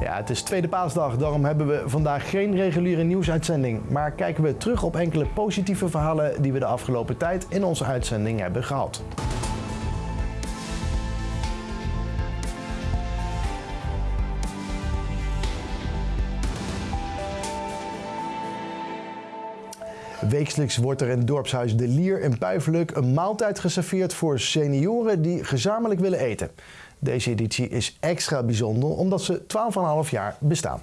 Ja, het is tweede paasdag, daarom hebben we vandaag geen reguliere nieuwsuitzending. Maar kijken we terug op enkele positieve verhalen die we de afgelopen tijd in onze uitzending hebben gehad. Wekelijks wordt er in het dorpshuis De Lier in Puifelijk een maaltijd geserveerd voor senioren die gezamenlijk willen eten. Deze editie is extra bijzonder omdat ze 12,5 jaar bestaan.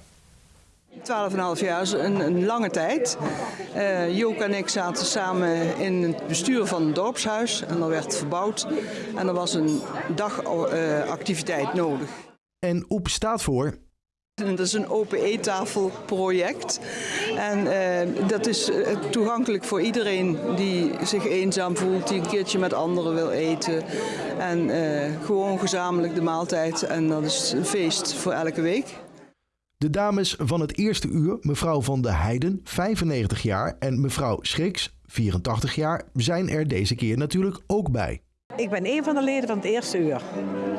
12,5 jaar is een, een lange tijd. Uh, Jook en ik zaten samen in het bestuur van het dorpshuis en er werd verbouwd. En er was een dagactiviteit nodig. En OEP staat voor dat is een open eettafelproject. En uh, dat is uh, toegankelijk voor iedereen die zich eenzaam voelt, die een keertje met anderen wil eten. En uh, gewoon gezamenlijk de maaltijd. En dat is een feest voor elke week. De dames van het eerste uur, mevrouw van de Heiden, 95 jaar, en mevrouw Schriks, 84 jaar, zijn er deze keer natuurlijk ook bij. Ik ben een van de leden van het eerste uur.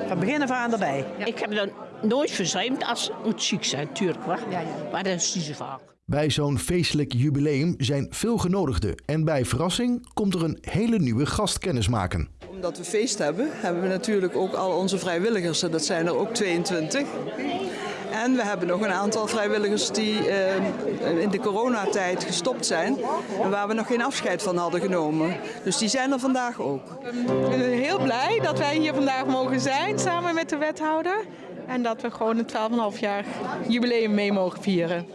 Van begin af aan erbij. Ik heb dan nooit verzuimd als moet ziek zijn, natuurlijk. Ja, ja. Maar dat is niet zo vaak. Bij zo'n feestelijk jubileum zijn veel genodigden. En bij verrassing komt er een hele nieuwe gast kennismaken. Omdat we feest hebben, hebben we natuurlijk ook al onze vrijwilligers. En dat zijn er ook 22. En we hebben nog een aantal vrijwilligers die uh, in de coronatijd gestopt zijn. En waar we nog geen afscheid van hadden genomen. Dus die zijn er vandaag ook. Ik ben heel blij dat wij hier vandaag mogen zijn samen met de wethouder. En dat we gewoon een 12,5 jaar jubileum mee mogen vieren.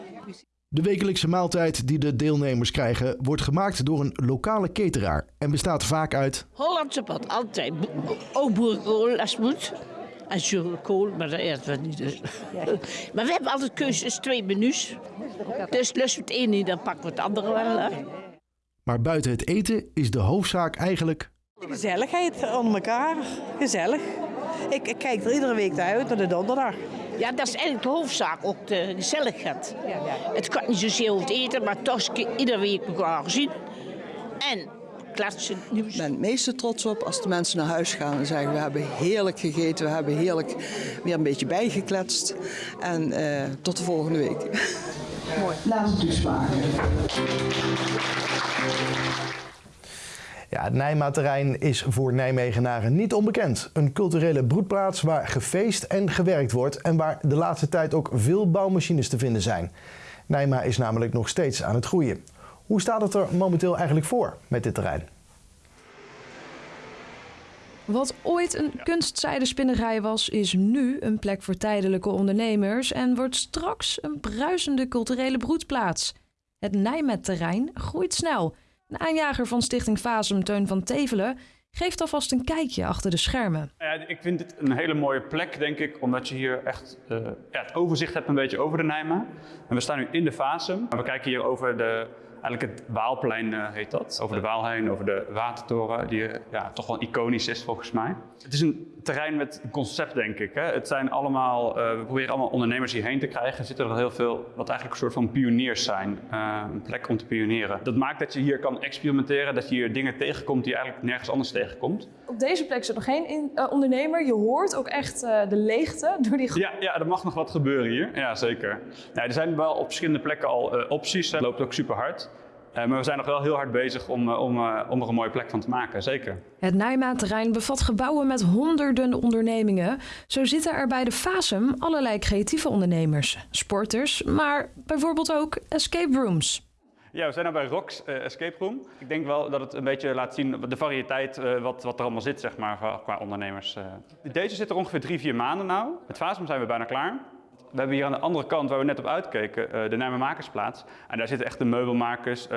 De wekelijkse maaltijd die de deelnemers krijgen wordt gemaakt door een lokale cateraar en bestaat vaak uit... Hollandse pad, altijd. Ook boerenkool als moet. En zuurkool, maar dat eten we niet. Dus. maar we hebben altijd keuzes, twee menus. Dus lust we het een niet, dan pakken we het andere wel. Hè. Maar buiten het eten is de hoofdzaak eigenlijk... Gezelligheid onder elkaar. Gezellig. Ik, ik, kijk er iedere week naar uit, naar de donderdag. Ja, dat is eigenlijk de hoofdzaak, ook de gezelligheid. Ja, ja. Het kan niet zozeer over het eten, maar toch iedere week elkaar gezien. En klatsen. Ik ben het meeste trots op als de mensen naar huis gaan en zeggen... we hebben heerlijk gegeten, we hebben heerlijk weer een beetje bijgekletst. En uh, tot de volgende week. Mooi. Laatste toespraak. Ja, het Nijma-terrein is voor Nijmegenaren niet onbekend. Een culturele broedplaats waar gefeest en gewerkt wordt en waar de laatste tijd ook veel bouwmachines te vinden zijn. Nijma is namelijk nog steeds aan het groeien. Hoe staat het er momenteel eigenlijk voor met dit terrein? Wat ooit een kunstzijdenspinnerij was, is nu een plek voor tijdelijke ondernemers en wordt straks een bruisende culturele broedplaats. Het Nijmet-terrein groeit snel. Een aanjager van Stichting Fasum, Teun van Tevelen, geeft alvast een kijkje achter de schermen. Ja, ik vind dit een hele mooie plek, denk ik, omdat je hier echt ja, het overzicht hebt een beetje over de Nijma. En we staan nu in de Fasum. We kijken hier over de eigenlijk het Waalplein uh, heet dat. Over de Waal heen, over de Watertoren, die ja, toch wel iconisch is volgens mij. Het is een terrein met concept, denk ik. Hè. Het zijn allemaal, uh, we proberen allemaal ondernemers hierheen te krijgen. Er zitten er heel veel, wat eigenlijk een soort van pioniers zijn. Uh, een plek om te pioneren. Dat maakt dat je hier kan experimenteren, dat je hier dingen tegenkomt die je eigenlijk nergens anders tegenkomt. Op deze plek zit nog geen in, ondernemer. Je hoort ook echt de leegte door die... Ja, ja, er mag nog wat gebeuren hier. Ja, zeker. Nou, er zijn wel op verschillende plekken al opties. Het loopt ook super hard. Uh, maar we zijn nog wel heel hard bezig om, om, uh, om er een mooie plek van te maken, zeker. Het Nijmaat-terrein bevat gebouwen met honderden ondernemingen. Zo zitten er bij de Fasum allerlei creatieve ondernemers, sporters, maar bijvoorbeeld ook escape rooms. Ja, we zijn nu bij uh, Escape Room. Ik denk wel dat het een beetje laat zien de variëteit wat, wat er allemaal zit, zeg maar, qua ondernemers. Deze zit er ongeveer drie, vier maanden nou. Het Fasum zijn we bijna klaar we hebben hier aan de andere kant, waar we net op uitkeken, uh, de Nijmermakersplaats. En daar zitten echt de meubelmakers, uh,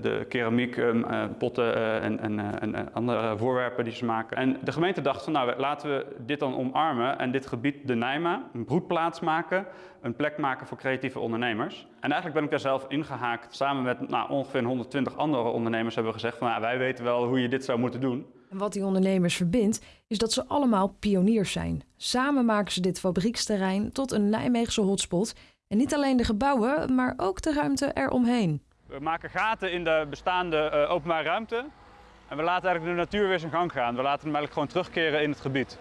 de keramiek, um, potten en, en, en, andere voorwerpen die ze maken. En de gemeente dacht van, nou, laten we dit dan omarmen en dit gebied, de Nijma, een broedplaats maken, een plek maken voor creatieve ondernemers. En eigenlijk ben ik daar zelf ingehaakt. Samen met nou, ongeveer 120 andere ondernemers hebben we gezegd van, nou, wij weten wel hoe je dit zou moeten doen. En wat die ondernemers verbindt, is dat ze allemaal pioniers zijn. Samen maken ze dit fabrieksterrein tot een Nijmeegse hotspot. En niet alleen de gebouwen, maar ook de ruimte eromheen. We maken gaten in de bestaande uh, openbare ruimte. En we laten eigenlijk de natuur weer zijn gang gaan. We laten hem eigenlijk gewoon terugkeren in het gebied.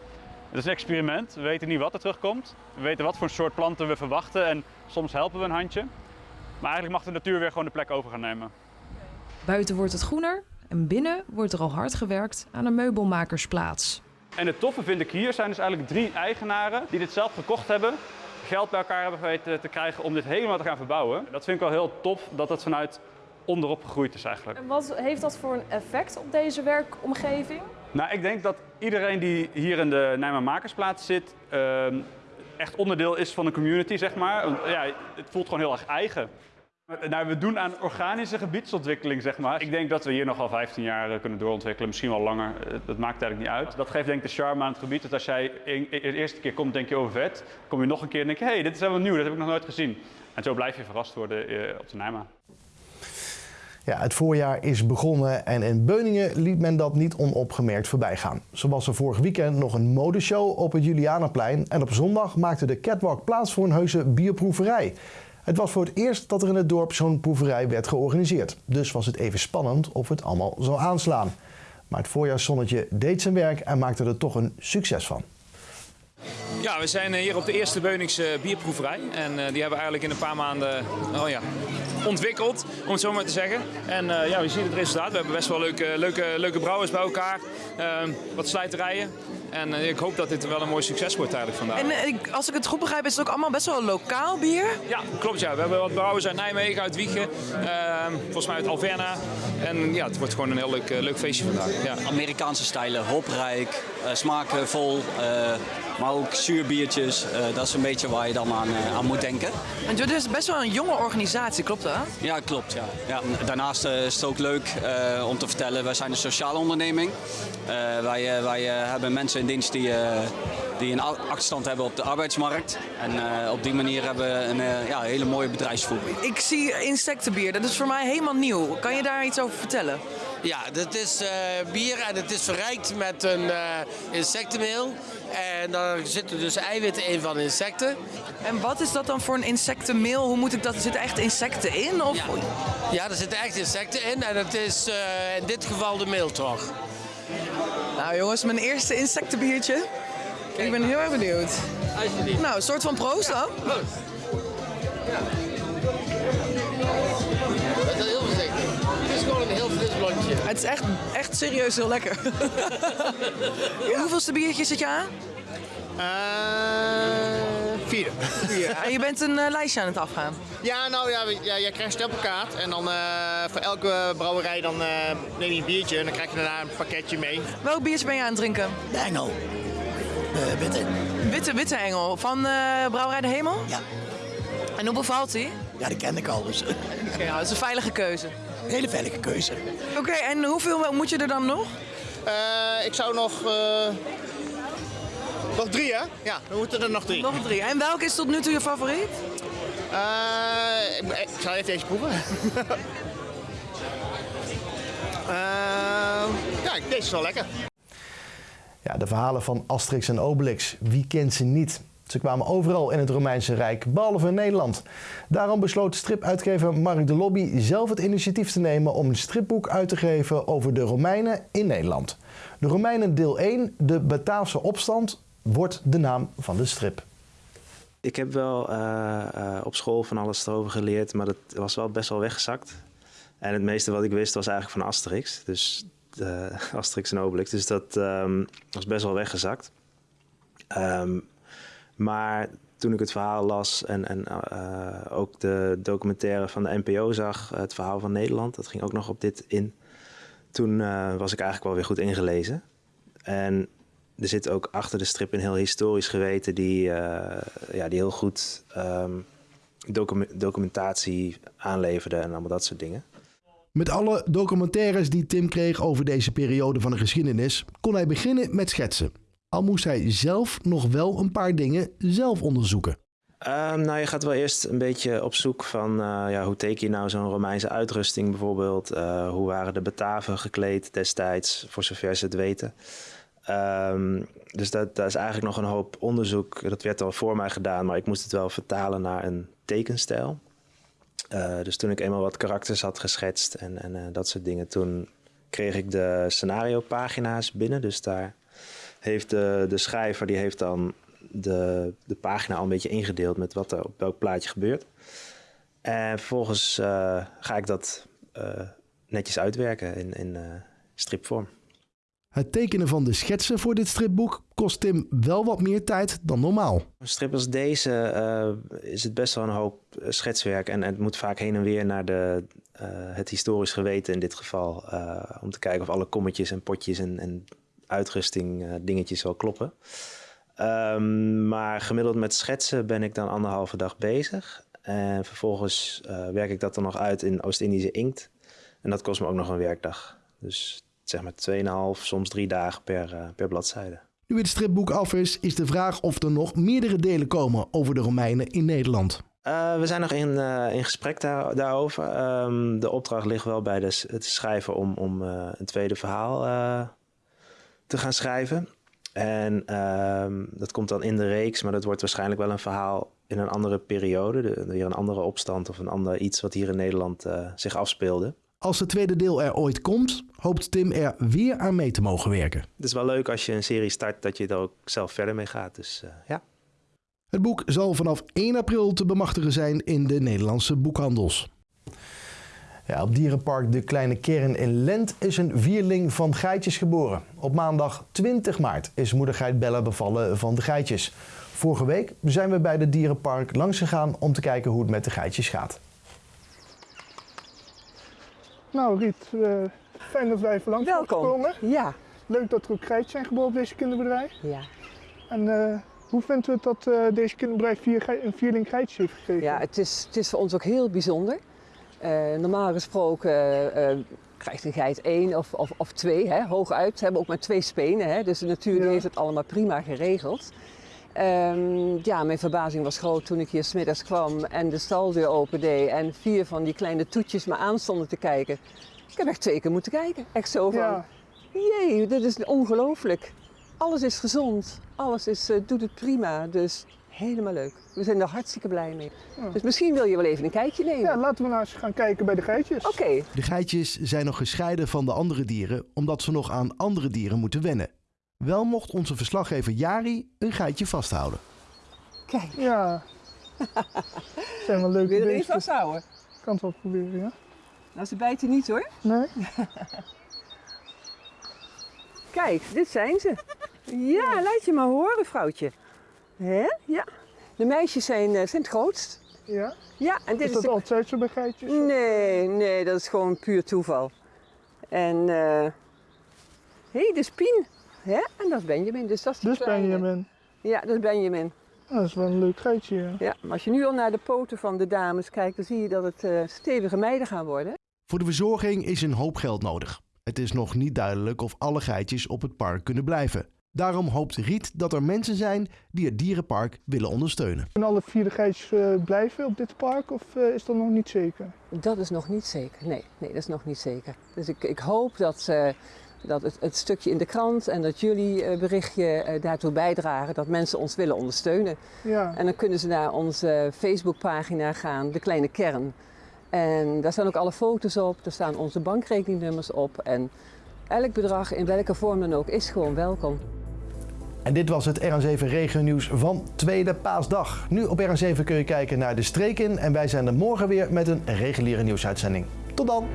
Het is een experiment. We weten niet wat er terugkomt. We weten wat voor soort planten we verwachten en soms helpen we een handje. Maar eigenlijk mag de natuur weer gewoon de plek over gaan nemen. Buiten wordt het groener en binnen wordt er al hard gewerkt aan een meubelmakersplaats. En het toffe vind ik hier zijn dus eigenlijk drie eigenaren die dit zelf gekocht hebben. Geld bij elkaar hebben weten te krijgen om dit helemaal te gaan verbouwen. Dat vind ik wel heel tof dat het vanuit onderop gegroeid is eigenlijk. En wat heeft dat voor een effect op deze werkomgeving? Nou, ik denk dat iedereen die hier in de Nijmegen Makersplaats zit, ehm, echt onderdeel is van de community, zeg maar. Want, ja, het voelt gewoon heel erg eigen. Nou, we doen aan organische gebiedsontwikkeling, zeg maar. Ik denk dat we hier nog wel 15 jaar eh, kunnen doorontwikkelen, misschien wel langer. Eh, Dat maakt eigenlijk niet uit. Dat geeft denk ik de charme aan het gebied. Dat als jij de eerste keer komt, denk je over vet. Kom je nog een keer en denk je, hé, hey, dit is helemaal nieuw, dat heb ik nog nooit gezien. En zo blijf je verrast worden eh, op de Nijma. Ja, het voorjaar is begonnen en in Beuningen liet men dat niet onopgemerkt voorbij gaan. Zo was er vorig weekend nog een modeshow op het Julianaplein en op zondag maakte de catwalk plaats voor een heuse bierproeverij. Het was voor het eerst dat er in het dorp zo'n proeverij werd georganiseerd. Dus was het even spannend of het allemaal zou aanslaan. Maar het voorjaarszonnetje deed zijn werk en maakte er toch een succes van. Ja, we zijn hier op de eerste Beuningse bierproeverij. En eh, die hebben we eigenlijk in een paar maanden oh ja, ontwikkeld, om het zo maar te zeggen. En eh, ja, je ziet het resultaat. We hebben best wel leuke, leuke, leuke brouwers bij elkaar. Eh, wat slijterijen. En eh, ik hoop dat dit wel een mooi succes wordt eigenlijk vandaag. En eh, ik- als ik het goed begrijp, is het ook allemaal best wel lokaal bier. Ja, klopt ja. We hebben wat brouwers uit Nijmegen, uit Wiegen. eh, volgens mij uit Alverna. En ja, het wordt gewoon een heel leuk, eh, leuk feestje vandaag. Ja. Amerikaanse stijlen, hoprijk, eh, smaakvol, eh, maar ook zuurbiertjes. Eh, dat is een beetje waar je dan aan, eh, aan moet denken. En jullie is best wel een jonge organisatie, klopt dat? Ja, klopt. Ja. Ja, daarnaast eh, is het ook leuk eh, om te vertellen, wij zijn een sociale onderneming. Eh, wij, wij eh, hebben mensen in dienst die, eh, die een achterstand hebben op de arbeidsmarkt. En eh, op die manier hebben we een eh, ja, hele mooie bedrijfsvoering. Ik zie insectenbier, dat is voor mij helemaal nieuw. Kan je daar iets over vertellen? Ja, dat is eh, bier en het is verrijkt met een eh, insectenmeel. En daar zitten dus eiwitten in van insecten. En wat is dat dan voor een insectenmeel? Hoe moet ik dat? Er zitten echt insecten in? Of? Ja, er zitten echt insecten in en het is eh, in dit geval de meeltrog. Nou jongens, mijn eerste insectenbiertje. Ik ben heel erg benieuwd. Nou, een soort van proost dan? Dat is heel voorzichtig. Het is gewoon een heel fris blondje. Het is echt, echt serieus heel lekker. Hoeveelste biertje zit je aan? Vierde. En je bent een eh, lijstje aan het afgaan. Ja, nou ja, ja, jij krijgt een stempelkaart en dan eh, voor elke brouwerij dan, eh, neem je een biertje en dan krijg je daarna een pakketje mee. Welk biertje ben je aan het drinken? De Engel. De witte. Witte, witte engel. Van eh, Brouwerij de Hemel? Ja. En hoe bevalt die? Ja, die ken ik al dus. Oké, nou, dat is een veilige keuze. Een hele veilige keuze. Oké, en hoeveel moet je er dan nog? Eh, ik zou nog... eh, nog drie, hè? Ja, dan moeten er nog drie. Nog drie. En welke is tot nu toe je favoriet? Eh, ik, ik zal even deze proeven. Eh, ja, deze is wel lekker. Ja, de verhalen van Asterix en Obelix, wie kent ze niet? Ze kwamen overal in het Romeinse Rijk, behalve in Nederland. Daarom besloot stripuitgever Mark de Lobby zelf het initiatief te nemen om een stripboek uit te geven over de Romeinen in Nederland. De Romeinen deel 1, de Bataafse opstand, wordt de naam van de strip. Ik heb wel eh, eh, op school van alles erover geleerd, maar dat was wel best wel weggezakt. En het meeste wat ik wist was eigenlijk van Asterix. Dus eh, Asterix en Obelix. Dus dat ehm, was best wel weggezakt. Ehm, maar toen ik het verhaal las en, en ook de documentaire van de NPO zag, het verhaal van Nederland, dat ging ook nog op dit in. Toen was ik eigenlijk wel weer goed ingelezen. En er zit ook achter de strip een heel historisch geweten die, eh, ja, die heel goed ehm, docu- documentatie aanleverde en allemaal dat soort dingen. Met alle documentaires die Tim kreeg over deze periode van de geschiedenis, kon hij beginnen met schetsen. Al moest hij zelf nog wel een paar dingen zelf onderzoeken. Ehm, nou, je gaat wel eerst een beetje op zoek van eh, ja, hoe teken je nou zo'n Romeinse uitrusting bijvoorbeeld? Eh, hoe waren de Bataven gekleed destijds, voor zover ze het weten? Ehm, dus dat, dat is eigenlijk nog een hoop onderzoek. Dat werd al voor mij gedaan, maar ik moest het wel vertalen naar een tekenstijl. Eh, dus toen ik eenmaal wat karakters had geschetst en, en eh, dat soort dingen, toen kreeg ik de scenario pagina's binnen. Dus daar heeft de, de schrijver die heeft dan de, de pagina al een beetje ingedeeld met wat er op welk plaatje gebeurt. En vervolgens uh, ga ik dat netjes uitwerken in, in stripvorm. Het tekenen van de schetsen voor dit stripboek kost Tim wel wat meer tijd dan normaal. Een strip als deze uh, is het best wel een hoop schetswerk en het moet vaak heen en weer naar de, uh, het historisch geweten in dit geval. Om te kijken of alle kommetjes en potjes en, en uitrusting dingetjes wel kloppen. Um, maar gemiddeld met schetsen ben ik dan anderhalve dag bezig. En vervolgens werk ik dat dan nog uit in Oost-Indische inkt. En dat kost me ook nog een werkdag. Dus zeg maar 2,5, soms drie dagen per, uh, per bladzijde. Nu het stripboek af is, is de vraag of er nog meerdere delen komen over de Romeinen in Nederland. Uh, we zijn nog in, uh, in gesprek daar, daarover. Um, de opdracht ligt wel bij de, het schrijver om, om een tweede verhaal te gaan schrijven. En um, dat komt dan in de reeks, maar dat wordt waarschijnlijk wel een verhaal in een andere periode. De, weer een andere opstand of een ander iets wat hier in Nederland zich afspeelde. Als het tweede deel er ooit komt, hoopt Tim er weer aan mee te mogen werken. Het is wel leuk als je een serie start dat je er ook zelf verder mee gaat. Dus uh, ja. Het boek zal vanaf 1 april te bemachtigen zijn in de Nederlandse boekhandels. Ja, op dierenpark De Kleine Kern in Lent is een vierling van geitjes geboren. Op maandag 20 maart is moedergeit Bella bevallen van de geitjes. Vorige week zijn we bij de dierenpark langs gegaan om te kijken hoe het met de geitjes gaat. Nou Riet, uh, fijn dat wij even langs Welkom. komen. Ja. Leuk dat er ook geitjes zijn geboren op deze kinderbedrijf. Ja. En uh, hoe vindt u het dat uh, deze kinderbedrijf vier een vierling geitjes heeft gegeven? Ja, het is, het is voor ons ook heel bijzonder. normaal gesproken krijgt een geit één of, of, of twee, hè, hooguit. Ze hebben ook maar twee spenen, hè, dus de natuur ja. heeft het allemaal prima geregeld. Um, ja, mijn verbazing was groot toen ik hier smiddags kwam en de staldeur opendeed en vier van die kleine toetjes me aanstonden te kijken. Ik heb echt twee keer moeten kijken. Echt zo van, ja. jee, dit is ongelooflijk. Alles is gezond, alles is, uh, doet het prima, dus helemaal leuk. We zijn er hartstikke blij mee. Ja. Dus misschien wil je wel even een kijkje nemen. Ja, laten we nou eens gaan kijken bij de geitjes. Oké. Okay. De geitjes zijn nog gescheiden van de andere dieren, omdat ze nog aan andere dieren moeten wennen. Wel mocht onze verslaggever Jari een geitje vasthouden. Kijk. Ja. zijn wel leuke Wil je er vasthouden? Ik kan het wel proberen, ja. Nou, ze bijten niet hoor. Nee. Kijk, dit zijn ze. Ja, laat je maar horen, vrouwtje. Hè? Ja. De meisjes zijn, uh, zijn het grootst. Ja? Ja. En dit is dat de... altijd zo bij geitjes? Nee, nee, dat is gewoon puur toeval. En, uh... hé, hey, de spien. Hè? En dat is Benjamin, dus dat is Dus Benjamin. Ja, dat is Benjamin. Dat is wel een leuk geitje. Ja. ja, maar als je nu al naar de poten van de dames kijkt, dan zie je dat het uh, stevige meiden gaan worden. Voor de verzorging is een hoop geld nodig. Het is nog niet duidelijk of alle geitjes op het park kunnen blijven. Daarom hoopt Riet dat er mensen zijn die het dierenpark willen ondersteunen. Kunnen alle vier de geitjes uh, blijven op dit park of uh, is dat nog niet zeker? Dat is nog niet zeker, nee, nee dat is nog niet zeker. Dus ik, ik hoop dat ze dat het, het, stukje in de krant en dat jullie uh, berichtje uh, daartoe bijdragen dat mensen ons willen ondersteunen. Ja. En dan kunnen ze naar onze Facebookpagina gaan, De Kleine Kern. En daar staan ook alle foto's op, er staan onze bankrekeningnummers op. En elk bedrag, in welke vorm dan ook, is gewoon welkom. En dit was het RN7 Regio Nieuws van Tweede Paasdag. Nu op RN7 kun je kijken naar de streek in en wij zijn er morgen weer met een reguliere nieuwsuitzending. Tot dan!